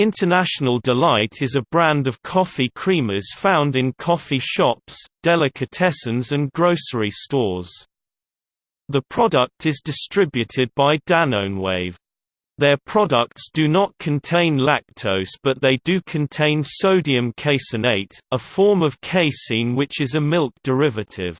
International Delight is a brand of coffee creamers found in coffee shops, delicatessens and grocery stores. The product is distributed by Danonewave. Their products do not contain lactose but they do contain sodium caseinate, a form of casein which is a milk derivative.